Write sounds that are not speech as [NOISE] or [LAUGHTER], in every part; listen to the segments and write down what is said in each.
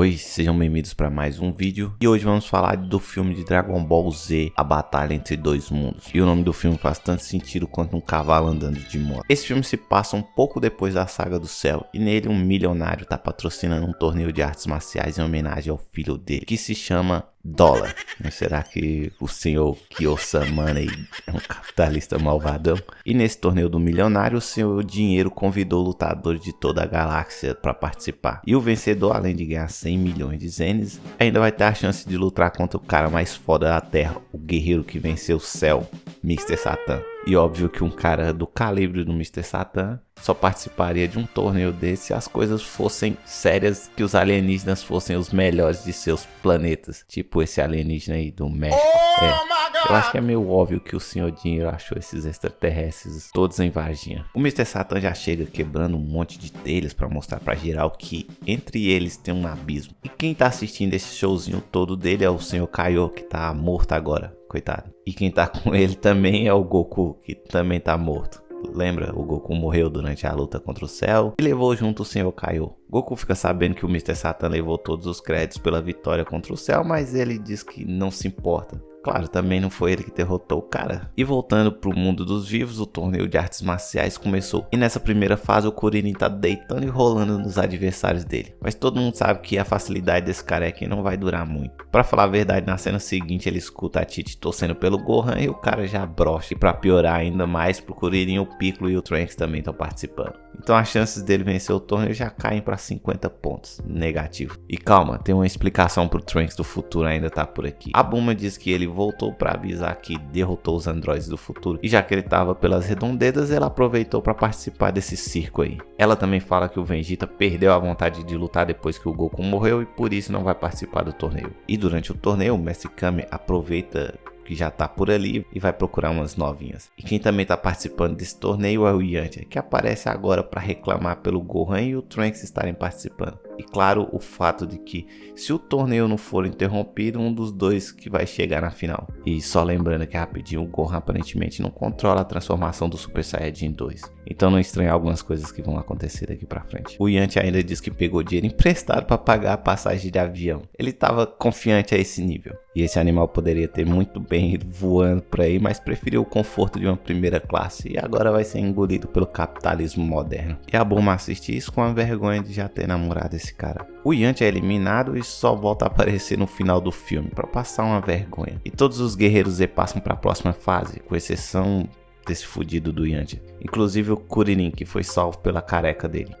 Oi, sejam bem-vindos para mais um vídeo e hoje vamos falar do filme de Dragon Ball Z, A Batalha Entre Dois Mundos. E o nome do filme faz tanto sentido quanto um cavalo andando de moto. Esse filme se passa um pouco depois da Saga do Céu e nele um milionário está patrocinando um torneio de artes marciais em homenagem ao filho dele, que se chama dólar. Será que o senhor Kiyosama é um capitalista malvadão? E nesse torneio do milionário, o senhor Dinheiro convidou lutadores de toda a galáxia para participar. E o vencedor, além de ganhar 100 milhões de zenes, ainda vai ter a chance de lutar contra o cara mais foda da Terra, o guerreiro que venceu o céu, Mr. Satan. E óbvio que um cara do calibre do Mr. Satan só participaria de um torneio desse se as coisas fossem sérias, que os alienígenas fossem os melhores de seus planetas. Tipo esse alienígena aí do México. Oh, é. Eu acho que é meio óbvio que o Senhor Dinheiro achou esses extraterrestres todos em Varginha. O Mr. Satan já chega quebrando um monte de telhas para mostrar para geral que entre eles tem um abismo. E quem tá assistindo esse showzinho todo dele é o Senhor Kaiô, que tá morto agora coitado. E quem tá [LAUGHS] com ele também é o Goku, que também tá morto. Lembra? O Goku morreu durante a luta contra o Cell e levou junto o Senhor Kaiô. Goku fica sabendo que o Mr. Satan levou todos os créditos pela vitória contra o Cell, mas ele diz que não se importa. Claro, também não foi ele que derrotou o cara. E voltando pro mundo dos vivos, o torneio de artes marciais começou. E nessa primeira fase o Kuririn tá deitando e rolando nos adversários dele. Mas todo mundo sabe que a facilidade desse careca não vai durar muito. Pra falar a verdade, na cena seguinte ele escuta a Titi torcendo pelo Gohan e o cara já brocha. E pra piorar ainda mais pro Kuririn, o Piccolo e o Trunks também estão participando. Então as chances dele vencer o torneio já caem para 50 pontos, negativo. E calma, tem uma explicação pro Trunks do futuro ainda tá por aqui. A Buma diz que ele voltou para avisar que derrotou os androides do futuro e já que ele estava pelas redondezas, ela aproveitou para participar desse circo aí. Ela também fala que o Vegeta perdeu a vontade de lutar depois que o Goku morreu e por isso não vai participar do torneio. E durante o torneio, o Mestre Kame aproveita que já tá por ali e vai procurar umas novinhas. E quem também tá participando desse torneio é o Yantia, que aparece agora para reclamar pelo Gohan e o Trunks estarem participando. E claro, o fato de que se o torneio não for interrompido, um dos dois que vai chegar na final. E só lembrando que rapidinho, o Gohan aparentemente não controla a transformação do Super Saiyajin 2. Então não estranha algumas coisas que vão acontecer daqui pra frente. O Yanti ainda diz que pegou dinheiro emprestado para pagar a passagem de avião. Ele estava confiante a esse nível. E esse animal poderia ter muito bem ido voando por aí, mas preferiu o conforto de uma primeira classe e agora vai ser engolido pelo capitalismo moderno. E a Bulma assiste isso com a vergonha de já ter namorado esse cara. O Yanti é eliminado e só volta a aparecer no final do filme para passar uma vergonha. E todos os guerreiros Z passam para a próxima fase, com exceção desse fudido do Yanti. Inclusive o Kuririn, que foi salvo pela careca dele.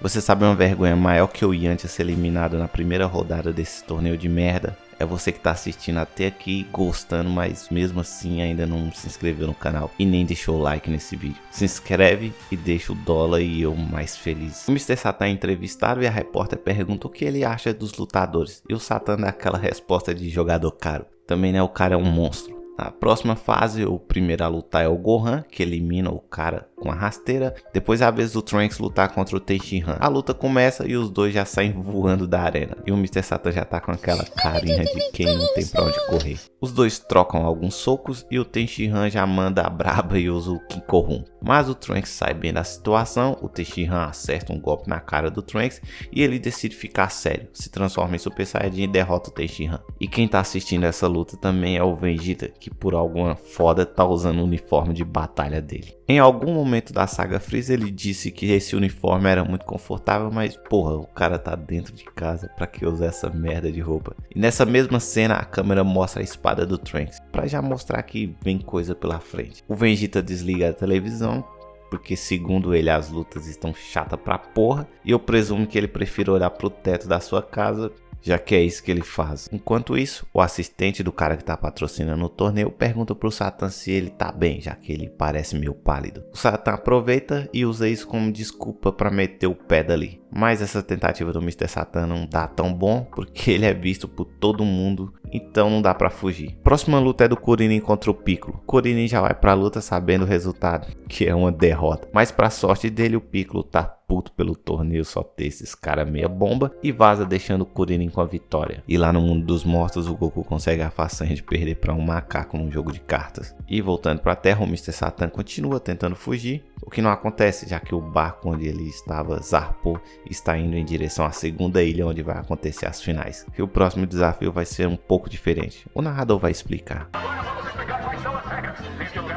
Você sabe uma vergonha maior que o Yanti ser eliminado na primeira rodada desse torneio de merda? É você que está assistindo até aqui gostando, mas mesmo assim ainda não se inscreveu no canal e nem deixou o like nesse vídeo. Se inscreve e deixa o dólar e eu mais feliz. O Mr. Satan é entrevistado e a repórter pergunta o que ele acha dos lutadores. E o Satan dá aquela resposta de jogador caro. Também né, o cara é um monstro. Na próxima fase, o primeiro a lutar é o Gohan, que elimina o cara com a rasteira. Depois é a vez do Trunks lutar contra o Tenshinhan. A luta começa e os dois já saem voando da arena. E o Mr. Satan já tá com aquela carinha de quem não tem pra onde correr. Os dois trocam alguns socos e o Tenshinhan já manda a braba e usa o Kinkohun. Mas o Trunks sai bem da situação, o Tenshinhan acerta um golpe na cara do Trunks e ele decide ficar sério, se transforma em Super Saiyajin e derrota o Tenshinhan. E quem tá assistindo essa luta também é o Vegeta, que por alguma foda tá usando o uniforme de batalha dele. Em algum momento da saga Freeza ele disse que esse uniforme era muito confortável, mas porra, o cara tá dentro de casa, pra que usar essa merda de roupa? E nessa mesma cena a câmera mostra a espada do Trunks, pra já mostrar que vem coisa pela frente. O Vegeta desliga a televisão, porque segundo ele as lutas estão chatas pra porra, e eu presumo que ele prefere olhar pro teto da sua casa já que é isso que ele faz. Enquanto isso, o assistente do cara que está patrocinando o torneio pergunta pro Satan se ele tá bem, já que ele parece meio pálido. O Satan aproveita e usa isso como desculpa para meter o pé dali. Mas essa tentativa do Mr. Satan não dá tão bom, porque ele é visto por todo mundo, então não dá para fugir. Próxima luta é do Kuririn contra o Piccolo. Kuririn já vai pra luta sabendo o resultado, que é uma derrota. Mas pra sorte dele, o Piccolo tá puto pelo torneio só ter esses cara meia bomba e vaza deixando o Kuririn com a vitória. E lá no mundo dos mortos, o Goku consegue a façanha de perder para um macaco num jogo de cartas. E voltando pra Terra, o Mr. Satan continua tentando fugir, que não acontece, já que o barco onde ele estava zarpou está indo em direção à segunda ilha onde vai acontecer as finais. E o próximo desafio vai ser um pouco diferente. O narrador vai explicar. Agora vamos explicar quais são as regras.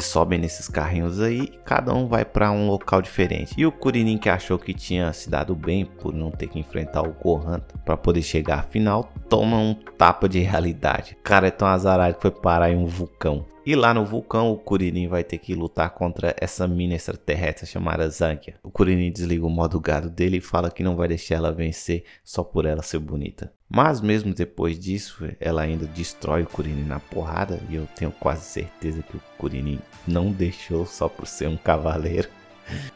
Eles sobem nesses carrinhos aí, cada um vai para um local diferente. E o Kuririn que achou que tinha se dado bem por não ter que enfrentar o Gohan para poder chegar à final, toma um tapa de realidade. O cara é tão azarado que foi parar em um vulcão. E lá no vulcão, o Kuririn vai ter que lutar contra essa mina extraterrestre chamada Zankia. O Kuririn desliga o modo gado dele e fala que não vai deixar ela vencer só por ela ser bonita. Mas mesmo depois disso, ela ainda destrói o Kuririn na porrada e eu tenho quase certeza que o Kuririn não deixou só por ser um cavaleiro.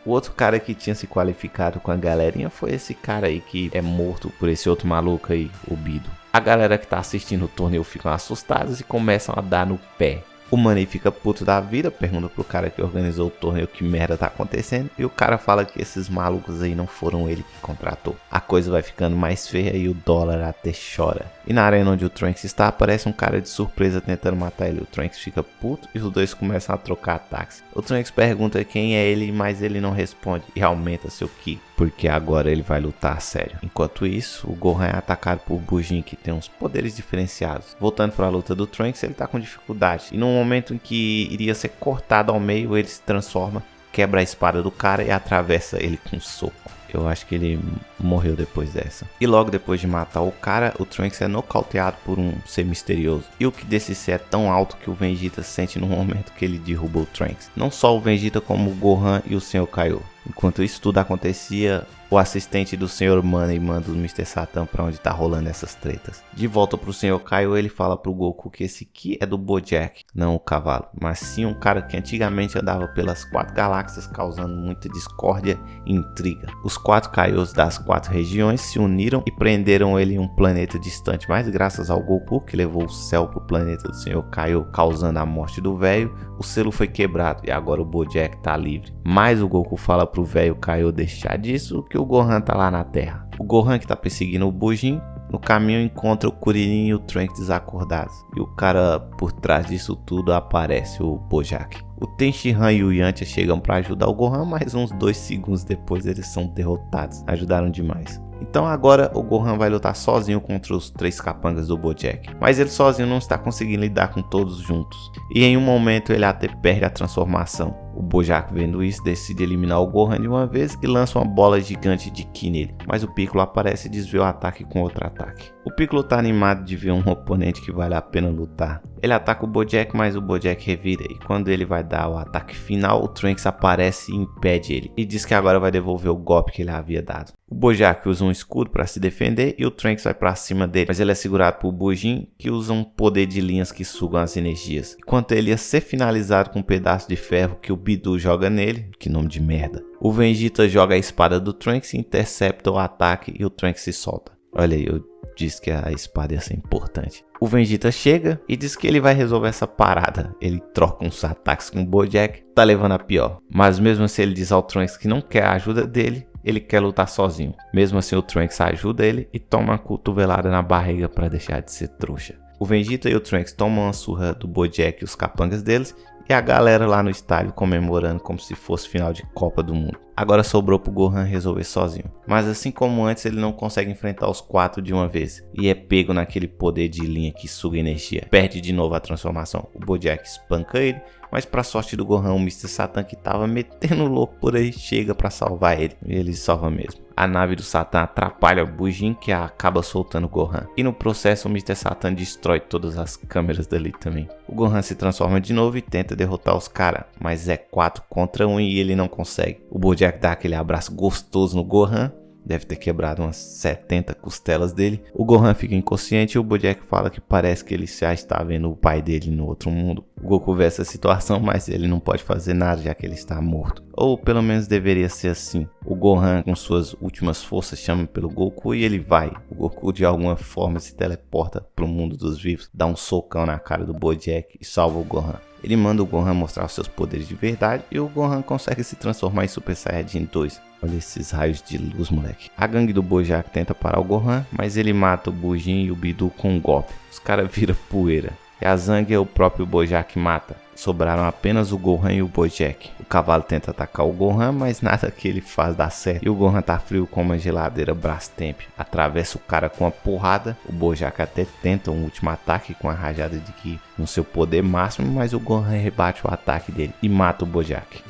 O outro cara que tinha se qualificado com a galerinha foi esse cara aí que é morto por esse outro maluco aí, o Bido. A galera que tá assistindo o torneio ficam assustados e começam a dar no pé. O Money fica puto da vida, pergunta pro cara que organizou o torneio que merda tá acontecendo. E o cara fala que esses malucos aí não foram ele que contratou. A coisa vai ficando mais feia e o dólar até chora. E na arena onde o Trunks está, aparece um cara de surpresa tentando matar ele. O Trunks fica puto e os dois começam a trocar ataques. O Trunks pergunta quem é ele, mas ele não responde e aumenta seu ki, porque agora ele vai lutar a sério. Enquanto isso, o Gohan é atacado por Bujin, que tem uns poderes diferenciados. Voltando para a luta do Trunks, ele tá com dificuldade. E no momento em que iria ser cortado ao meio, ele se transforma, quebra a espada do cara e atravessa ele com um soco. Eu acho que ele morreu depois dessa. E logo depois de matar o cara, o Trunks é nocauteado por um ser misterioso. E o que desse ser é tão alto que o Vegeta sente no momento que ele derruba o Trunks. Não só o Vegeta como o Gohan e o Sr. Kaiô. Enquanto isso tudo acontecia, o assistente do Sr. Money manda o Mr. Satan pra onde tá rolando essas tretas. De volta pro Sr. Kaiô, ele fala pro Goku que esse aqui é do Bojack, não o cavalo, mas sim um cara que antigamente andava pelas quatro galáxias causando muita discórdia e intriga. Os quatro Kaiôs das quatro regiões se uniram e prenderam ele em um planeta distante, mas graças ao Goku, que levou o céu pro planeta do Sr. Kaiô, causando a morte do velho, o selo foi quebrado e agora o Bojack tá livre. Mas o Goku fala pro velho Kaiô deixar disso que o Gohan tá lá na Terra. O Gohan que tá perseguindo o Bujin, no caminho encontra o Kuririn e o Trunks desacordados. E o cara por trás disso tudo aparece o Bojack. O Tenshinhan e o Yantia chegam para ajudar o Gohan, mas uns dois segundos depois eles são derrotados. Ajudaram demais. Então agora o Gohan vai lutar sozinho contra os três capangas do Bojack. Mas ele sozinho não está conseguindo lidar com todos juntos. E em um momento ele até perde a transformação. O Bojack vendo isso decide eliminar o Gohan de uma vez e lança uma bola gigante de Ki nele. Mas o Piccolo aparece e desvia o ataque com outro ataque. O Piccolo tá animado de ver um [LAUGHS] oponente que vale a pena lutar. Ele ataca o Bojack, mas o Bojack revira e quando ele vai dar o ataque final, o Trunks aparece e impede ele. E diz que agora vai devolver o golpe que ele havia dado. O Bojack usa um escudo para se defender e o Trunks vai para cima dele, mas ele é segurado por Bujin, que usa um poder de linhas que sugam as energias. Enquanto ele ia ser finalizado com um pedaço de ferro que o Bidu joga nele, que nome de merda. O Vegeta joga a espada do Trunks intercepta o ataque e o Trunks se solta. Olha aí, eu disse que a espada ia ser importante. O Vegeta chega e diz que ele vai resolver essa parada. Ele troca uns ataques com o Bojack, tá levando a pior. Mas mesmo assim ele diz ao Trunks que não quer a ajuda dele, ele quer lutar sozinho. Mesmo assim o Trunks ajuda ele e toma uma cotovelada na barriga para deixar de ser trouxa. O Vegeta e o Trunks tomam uma surra do Bojack e os capangas deles e a galera lá no estádio comemorando como se fosse final de Copa do Mundo. Agora sobrou pro Gohan resolver sozinho. Mas assim como antes, ele não consegue enfrentar os quatro de uma vez. E é pego naquele poder de linha que suga energia. Perde de novo a transformação. O Bojack espanca ele. Mas pra sorte do Gohan, o Mr. Satan que tava metendo louco por aí chega pra salvar ele. E ele salva mesmo. A nave do Satan atrapalha o Bujin que acaba soltando o Gohan. E no processo o Mr. Satan destrói todas as câmeras dali também. O Gohan se transforma de novo e tenta derrotar os caras. Mas é 4 contra 1 e ele não consegue. O Bojack dá aquele abraço gostoso no Gohan deve ter quebrado umas 70 costelas dele. O Gohan fica inconsciente e o Bojack fala que parece que ele já está vendo o pai dele no outro mundo. O Goku vê essa situação, mas ele não pode fazer nada já que ele está morto. Ou pelo menos deveria ser assim. O Gohan, com suas últimas forças, chama pelo Goku e ele vai. O Goku de alguma forma se teleporta para o mundo dos vivos, dá um socão na cara do Bojack e salva o Gohan. Ele manda o Gohan mostrar os seus poderes de verdade e o Gohan consegue se transformar em Super Saiyajin 2. Olha esses raios de luz, moleque. A gangue do Bojack tenta parar o Gohan, mas ele mata o Bujin e o Bidu com um golpe. Os caras [LAUGHS] viram poeira. E a Zang é o próprio Bojack mata. Sobraram apenas o Gohan e o Bojack. O cavalo tenta atacar o Gohan, mas nada que ele faz dá certo. E o Gohan tá frio como uma geladeira Brastemp. Atravessa o cara com a porrada. O Bojack até tenta um último ataque com a rajada de Ki no seu poder máximo, mas o Gohan rebate o ataque dele e mata o Bojack.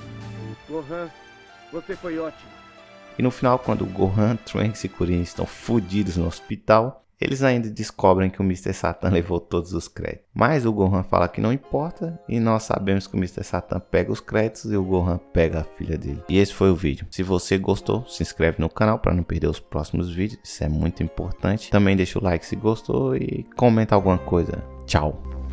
Gohan, você foi ótimo. E no final, quando Gohan, Trunks e Kuririn estão fodidos no hospital, eles ainda descobrem que o Mr. Satan levou todos os créditos. Mas o Gohan fala que não importa e nós sabemos que o Mr. Satan pega os créditos e o Gohan pega a filha dele. E esse foi o vídeo. Se você gostou, se inscreve no canal para não perder os próximos vídeos. Isso é muito importante. Também deixa o like se gostou e comenta alguma coisa. Tchau!